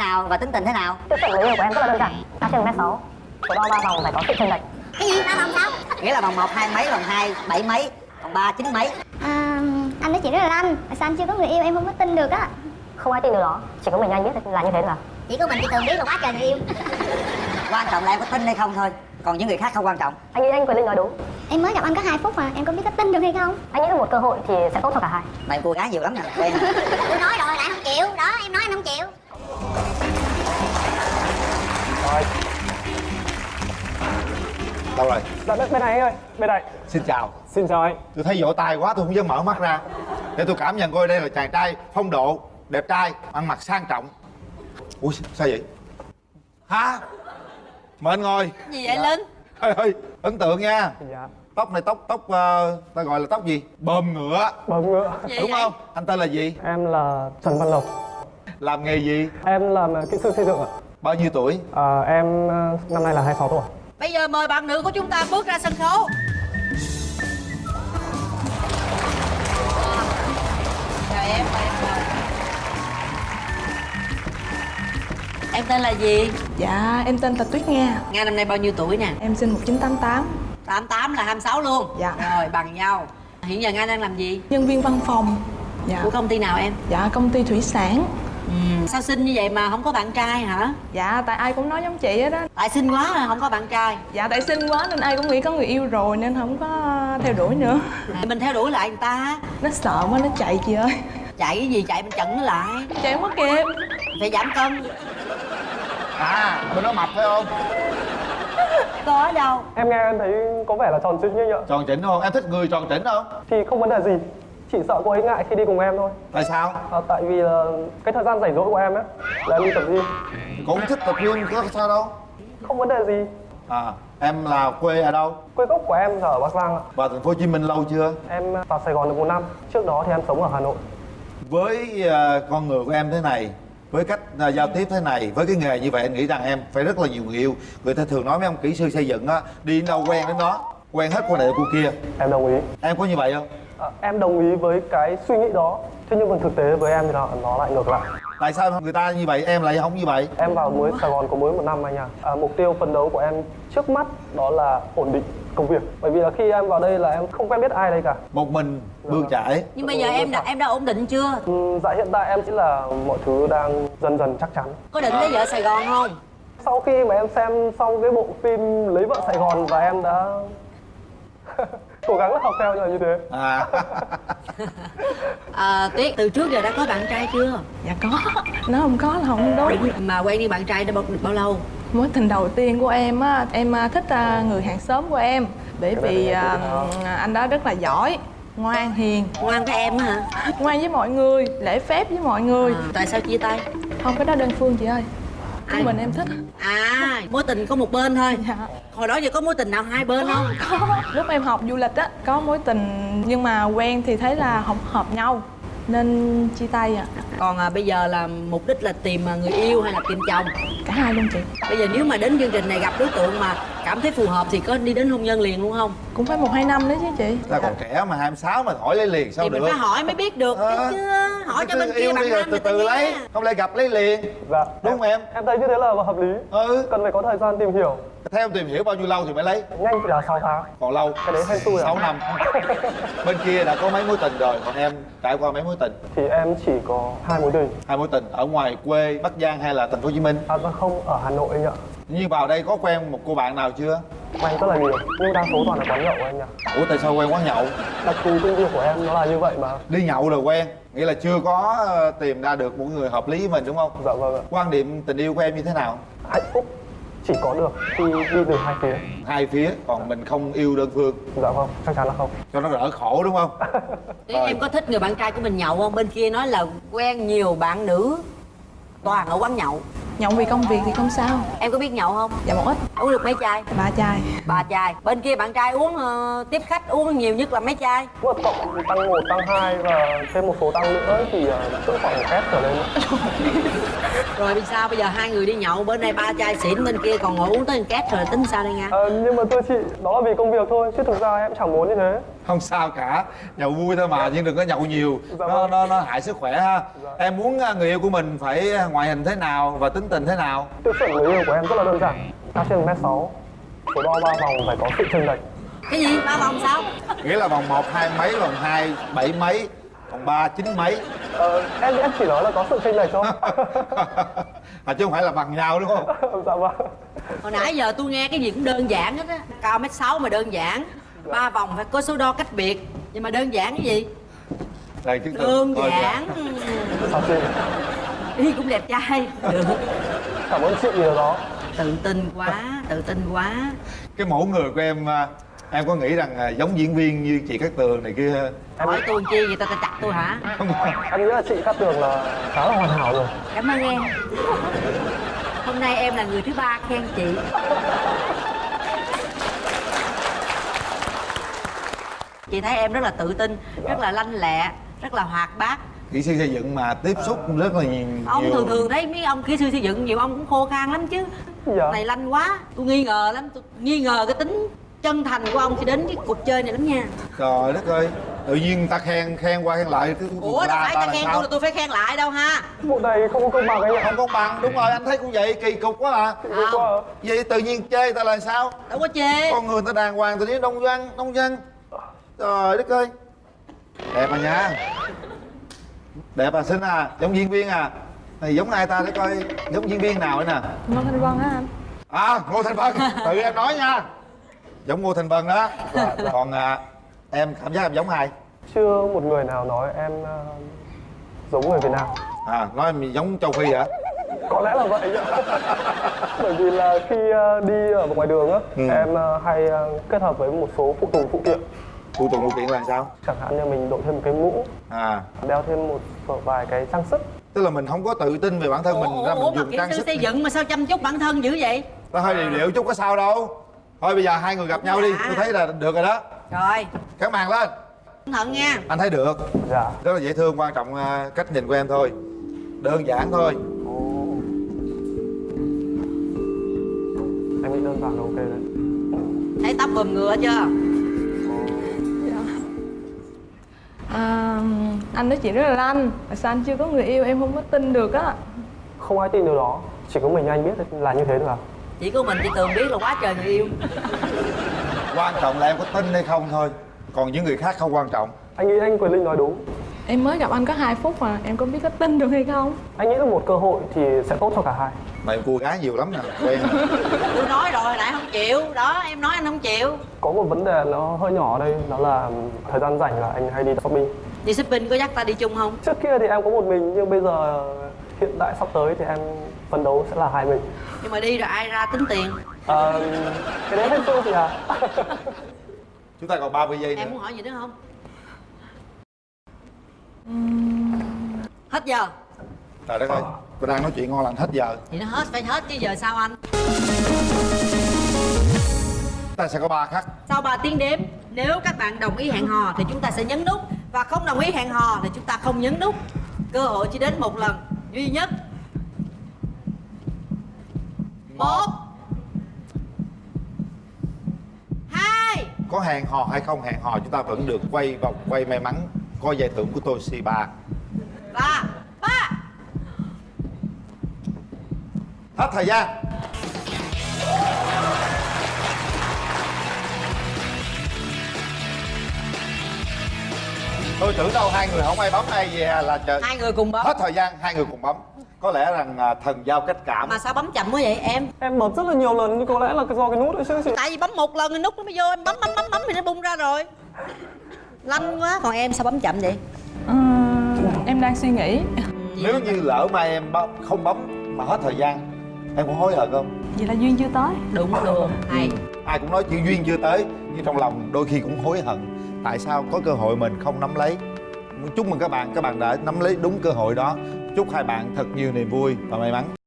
nào và tính tình thế nào? Tiêu chuẩn người yêu của em rất là đơn giản. Cao trên mét sáu. Số đo ba vòng phải có sự chênh lệch. Cái gì? Ba vòng sao? Nghĩa là vòng một hai mấy vòng hai bảy mấy vòng ba chín mấy. À, anh nói chuyện rất là lanh tại sao anh chưa có người yêu em không có tin được á? Không ai tin được đó. Chỉ có mình anh biết là như thế là chỉ có mình chỉ thường biết là quá trời người yêu. Quan trọng là em có tin hay không thôi. Còn những người khác không quan trọng. Anh nghĩ anh quyền linh nói đúng. Em mới gặp anh có 2 phút mà. Em có biết có tin được hay không? Anh nghĩ là một cơ hội thì sẽ tốt cho cả hai. Mày cô gái nhiều lắm nè tôi nói rồi lại không chịu. Đó em nói anh không chịu Rồi. Đâu rồi? Dạ bên này anh ơi Bên này. Xin chào. Xin chào anh. Tôi thấy vỗ tay quá tôi không dám mở mắt ra. Để tôi cảm nhận coi đây là chàng trai phong độ đẹp trai ăn mặc sang trọng. Ui sao vậy? Hả? Mời anh ngồi. Gì vậy linh? Ơi ơi ấn tượng nha. Dạ. Tóc này tóc tóc ờ, ta gọi là tóc gì? Bờm ngựa. Bấm ngựa. Gì đúng vậy? không? Anh tên là gì? Em là Trần Văn Lộc. Làm nghề gì? Em làm ờ, kỹ sư xây dựng ạ bao nhiêu tuổi? À, Em ờ, năm nay là 26 tuổi. Bây giờ mời bạn nữ của chúng ta bước ra sân khấu. Chào em em tên là gì? Dạ, em tên là Tuyết Nga nga năm nay bao nhiêu tuổi nè? Em sinh 1988 88 là 26 luôn. Dạ. rồi bằng nhau. Hiện giờ nga đang làm gì? Nhân viên văn phòng. Dạ, của công ty nào em? Dạ công ty thủy sản ừ. sao xinh như vậy mà không có bạn trai hả? Dạ, tại ai cũng nói giống chị hết á. Tại xinh quá mà không có bạn trai. Dạ, tại xinh quá nên ai cũng nghĩ có người yêu rồi Nên không có theo đuổi nữa. Mình theo đuổi lại người ta. Nó sợ quá, nó chạy chị ơi. Chạy cái gì chạy mình chặn nó lại. Chạy không có kịp. Phải giảm cân. À bên đó mập phải không? Có ở đâu? Em nghe em thấy có vẻ là tròn trĩnh như vậy tròn chỉnh không? Em thích người tròn chỉnh không? Thì không vấn đề gì Chỉ sợ cô ấy ngại khi đi cùng em thôi. Tại sao? À, Tại vì là cái thời gian rảnh rỗi của em ấy Là em đi tập gym. Cũng thích tập gym có sao đâu. Không vấn đề gì. À em là quê ở đâu? Quê gốc của em là ở Bắc Giang ạ. Vào thành phố Hồ Chí Minh lâu chưa? Em vào Sài Gòn được một năm. Trước đó thì em sống ở Hà Nội. Với ờ, con người của em thế này với cách ờ, giao tiếp thế này với cái nghề như vậy anh nghĩ rằng em phải rất là nhiều người yêu. Người ta thường nói mấy ông kỹ sư xây dựng á đi đâu quen đến đó quen hết cô này cô kia. Em đồng ý. Em có như vậy không? à, Em đồng ý với cái suy nghĩ đó. Thế nhưng mà thực tế với em thì nó, nó lại ngược lại. Tại sao người ta như vậy? Em lại không như vậy. Em vào mới Sài Gòn có mới một năm anh à. à Mục tiêu phấn đấu của em trước mắt đó là ổn định công việc. Bởi vì là khi em vào đây là em không quen biết ai đây cả. Một mình bươn chải nhưng bây giờ em đã em đã ổn định chưa? Ừ, Dạ hiện tại em chỉ là mọi thứ đang dần dần chắc chắn. Có định lấy vợ sài gòn không? Sau khi mà em xem xong cái bộ phim Lấy vợ Sài Gòn và em đã cố gắng học theo như là như thế. À. À, tuyết từ trước giờ đã có bạn trai chưa? Dạ có. Nó không có là không đúng mà quen đi bạn trai đã bao, được bao lâu? Mối tình đầu tiên của em á Em à, thích à, người hàng xóm của em. Bởi vì à, anh đó rất là giỏi Ngoan, hiền. Ngoan với em á hả? Ngoan với mọi người Lễ phép với mọi người. À, tại sao chia tay? Không cái đó đơn phương chị ơi. Ai? Mình em thích. À mối tình có một bên thôi. Dạ hồi đó giờ có mối tình nào hai bên không? Có lúc em học du lịch á có mối tình nhưng mà quen thì thấy là không hợp nhau nên chia tay à còn à, bây giờ là mục đích là tìm à, người yêu hay là tìm chồng? Cả hai luôn chị. Bây giờ nếu mà đến chương trình này gặp đối tượng mà cảm thấy phù hợp thì có đi đến hôn nhân liền luôn không? Cũng phải một hai năm đấy chứ chị. Ta còn trẻ mà 26 mà hỏi lấy liền sao thì được? mình phải hỏi mới biết được Ờ. chứ hỏi cho bên kia yêu bạn đi rồi nam từ từ lấy. Không lẽ gặp lấy liền? Dạ. Đúng không em? Em thấy như thế là hợp lý. Ừ. Cần phải có thời gian tìm hiểu. Theo em tìm hiểu bao nhiêu lâu thì mới lấy? Nhanh thì là 6 tháng. Còn lâu? Cái đấy hên xui à? 6 năm. Bên kia đã có mấy mối tình rồi còn em trải qua mấy mối tình? Thì em chỉ có hai mối tình. Hai mối tình ở ngoài quê bắc giang hay là thành phố hồ chí minh? À vâng không, ở Hà Nội anh ạ. Như vào đây có quen một cô bạn nào chưa? Quen rất là nhiều Nhưng đa số toàn là quán nhậu anh ạ. Ủa tại sao quen quán nhậu? Đặc thù công việc của em nó là như vậy mà. Đi nhậu rồi quen nghĩa là chưa có ờ, tìm ra được một người hợp lý với mình đúng không? Dạ vâng ạ. Quan điểm tình yêu của em như thế nào? Hạnh phúc. Chỉ có được khi đi từ hai phía. Hai phía còn mình không yêu đơn phương. Dạ vâng, chắc chắn là không. Cho nó đỡ khổ đúng không? Em có thích người bạn trai của mình nhậu không? Bên kia nói là quen nhiều bạn nữ toàn ở quán nhậu nhậu vì công việc thì không sao. Em có biết nhậu không? Dạ một ít. Uống được mấy chai? Ba chai. Ba chai. Bên kia bạn trai uống ờ, tiếp khách uống nhiều nhất là mấy chai? Mà cộng tăng 1, tăng 2 và thêm một số tăng nữa thì uh, cỡ khoảng một két trở lên. Rồi vì sao? Bây giờ hai người đi nhậu bên này ba chai xỉn bên kia còn ngồi uống tới một két rồi tính sao đây nha? Ờ, Nhưng mà thưa chị, đó là vì công việc thôi Chứ thực ra em chẳng muốn như thế không sao cả. Nhậu vui thôi mà nhưng đừng có nhậu nhiều. Dạ nó vâng. nó nó hại sức khỏe ha. Dạ. em muốn à, người yêu của mình phải ngoại hình thế nào và tính tình thế nào? Tiêu chuẩn người yêu của em rất là đơn giản. Cao trên 1m6 số đo ba vòng phải có sự chênh lệch. Cái gì? Ba vòng sao? Nghĩa là vòng 1 hai mấy vòng 2 bảy mấy vòng 3 chín mấy. Ờ, em em chỉ nói là có sự chênh lệch thôi. À chứ không phải là bằng nhau đúng không? Dạ vâng. Hồi nãy giờ tôi nghe cái gì cũng đơn giản hết á. Cao mét sáu mà đơn giản ba vòng phải có số đo cách biệt. Nhưng mà đơn giản cái gì? Đây chứng tỏ- đơn Thôi, dạ. giản. Đi cũng đẹp trai. Được cảm ơn chị nhiều đó. Tự tin quá tự tin quá. Cái mẫu người của em à, em có nghĩ rằng à, giống diễn viên như chị Cát Tường này kia? Hỏi tôi chi vậy ta ta chặt tôi hả? Không em nghĩ là chị Cát Tường là khá là hoàn hảo rồi. Cảm ơn em. Hôm nay em là người thứ ba khen chị chị thấy em rất là tự tin rất là lanh lẹ rất là hoạt bát. Kỹ sư xây dựng mà tiếp xúc rất là nhiều. Ông thường thường thấy mấy ông kỹ sư xây dựng nhiều ông cũng khô khan lắm chứ. Dạ. Này lanh quá tôi nghi ngờ lắm tôi nghi ngờ cái tính chân thành của ông khi đến cái cuộc chơi này lắm nha. Trời đất ơi tự nhiên người ta khen khen qua khen lại cái ủa đâu phải ta khen tôi là tôi phải khen lại đâu ha. Vụ này không có công bằng anh ạ. Không công bằng đúng rồi anh thấy cũng vậy kỳ cục quá à. Quá à. vậy tự nhiên chê ta là sao? Đâu có chê. Con người ta đàng hoàng tự nhiên đông văn đông dân trời đất ơi. Đẹp à nha. Đẹp à xinh à giống diễn viên à. Này giống ai ta để coi giống diễn viên nào nữa nè? Ngô Thanh Vân á anh. À ngô thành vân. Tự em nói nha. Giống ngô thành vân đó. Còn à, em cảm giác em giống ai? Chưa một người nào nói em ờ, giống người Việt Nam. À nói em giống châu phi hả? Có lẽ là vậy. Bởi vì là khi ờ, đi ở ngoài đường á Ừ. em ờ, hay kết hợp với một số phụ tùng phụ kiện phụ tùng phụ kiện là sao? Chẳng hạn như mình đội thêm một cái mũ à. đeo thêm một vài cái trang sức. Tức là mình không có tự tin về bản thân mình ủa, ra mình ủa dùng kỹ trang sư sức xây dựng mà sao chăm chút bản thân dữ vậy? Nó hơi điều điệu chút có sao đâu. Thôi bây giờ hai người gặp nhau đi tôi thấy là được rồi đó. Rồi. Các màn lên. Cẩn thận nha. Anh thấy được. Dạ. Rất là dễ thương quan trọng à, cách nhìn của em thôi. Đơn giản thôi. Ồ. em nghĩ đơn giản là ok đấy. Thấy tóc bùm ngựa chưa anh nói chuyện rất là lanh. Mà sao anh chưa có người yêu? Em không có tin được á. Không ai tin điều đó. Chỉ có mình anh biết là như thế thôi à. Chỉ có mình chị tường biết là quá trời người yêu. Quan trọng là em có tin hay không thôi. Còn những người khác không quan trọng. Anh nghĩ anh Quyền Linh nói đúng. Em mới gặp anh có 2 phút mà. Em có biết có tin được hay không? Anh nghĩ là một cơ hội thì sẽ tốt cho cả hai. Mà em cua gái nhiều lắm nè quen tôi nói rồi hồi nãy không chịu. Đó em nói anh không chịu. Có một vấn đề nó hơi nhỏ ở đây đó là thời gian rảnh là anh hay đi shopping đi shopping có dắt ta đi chung không? Trước kia thì em có một mình nhưng bây giờ hiện tại sắp tới thì em phấn đấu sẽ là hai mình. Nhưng mà đi rồi ai ra tính tiền? À, cái đấy hết show thì à chúng ta còn 30 giây nữa. em muốn hỏi gì nữa không? Hết giờ? Trời đất ơi. Tôi đang nói chuyện ngon lành hết giờ. Thì nó hết phải hết chứ giờ sao anh? Ta sẽ có ba khắc. Sau 3 tiếng đếm nếu các bạn đồng ý hẹn hò thì chúng ta sẽ nhấn nút và không đồng ý hẹn hò thì chúng ta không nhấn nút. Cơ hội chỉ đến một lần duy nhất. Một. Hai. Có hẹn hò hay không hẹn hò chúng ta vẫn được quay vòng quay may mắn. Có giải thưởng của Toshiba ba. Ba. Hết thời gian tôi tưởng đâu hai người không ai bấm ai về là trời hai người cùng bấm. Hết thời gian hai người cùng bấm. Có lẽ rằng à, thần giao cách cảm. Mà sao bấm chậm quá vậy em? Em bấm rất là nhiều lần nhưng có lẽ là do cái nút ấy chứ tại vì bấm một lần thì nút nó mới vô em bấm bấm bấm bấm thì nó bung ra rồi. Lanh quá. Còn em sao bấm chậm vậy? Ờ, em đang suy nghĩ. Nếu như lỡ mà em bấm, không bấm mà hết thời gian em có hối hận không? Vậy là duyên chưa tới. Đúng luôn hay. Ai cũng nói chữ duyên chưa tới nhưng trong lòng đôi khi cũng hối hận tại sao có cơ hội mình không nắm lấy? Chúc mừng các bạn các bạn đã nắm lấy đúng cơ hội đó. Chúc hai bạn thật nhiều niềm vui và may mắn.